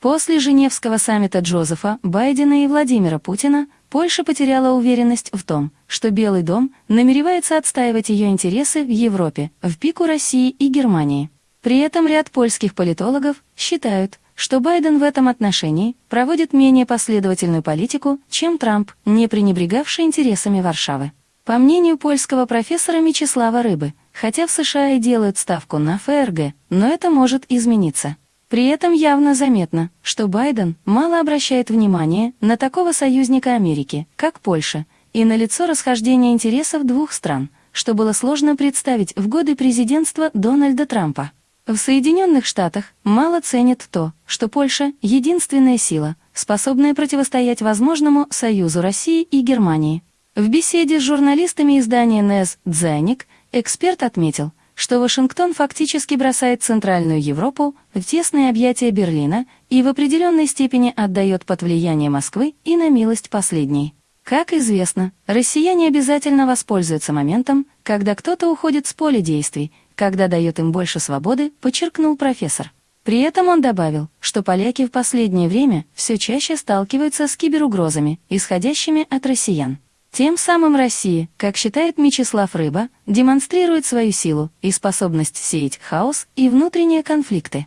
После Женевского саммита Джозефа, Байдена и Владимира Путина Польша потеряла уверенность в том, что Белый дом намеревается отстаивать ее интересы в Европе, в пику России и Германии. При этом ряд польских политологов считают, что Байден в этом отношении проводит менее последовательную политику, чем Трамп, не пренебрегавший интересами Варшавы. По мнению польского профессора Мечислава Рыбы, хотя в США и делают ставку на ФРГ, но это может измениться. При этом явно заметно, что Байден мало обращает внимания на такого союзника Америки, как Польша, и на лицо расхождения интересов двух стран, что было сложно представить в годы президентства Дональда Трампа. В Соединенных Штатах мало ценят то, что Польша — единственная сила, способная противостоять возможному союзу России и Германии. В беседе с журналистами издания НЕС «Дзайник» эксперт отметил, что Вашингтон фактически бросает Центральную Европу в тесные объятия Берлина и в определенной степени отдает под влияние Москвы и на милость последней. Как известно, россияне обязательно воспользуются моментом, когда кто-то уходит с поля действий, когда дает им больше свободы, подчеркнул профессор. При этом он добавил, что поляки в последнее время все чаще сталкиваются с киберугрозами, исходящими от россиян. Тем самым Россия, как считает Мечислав Рыба, демонстрирует свою силу и способность сеять хаос и внутренние конфликты.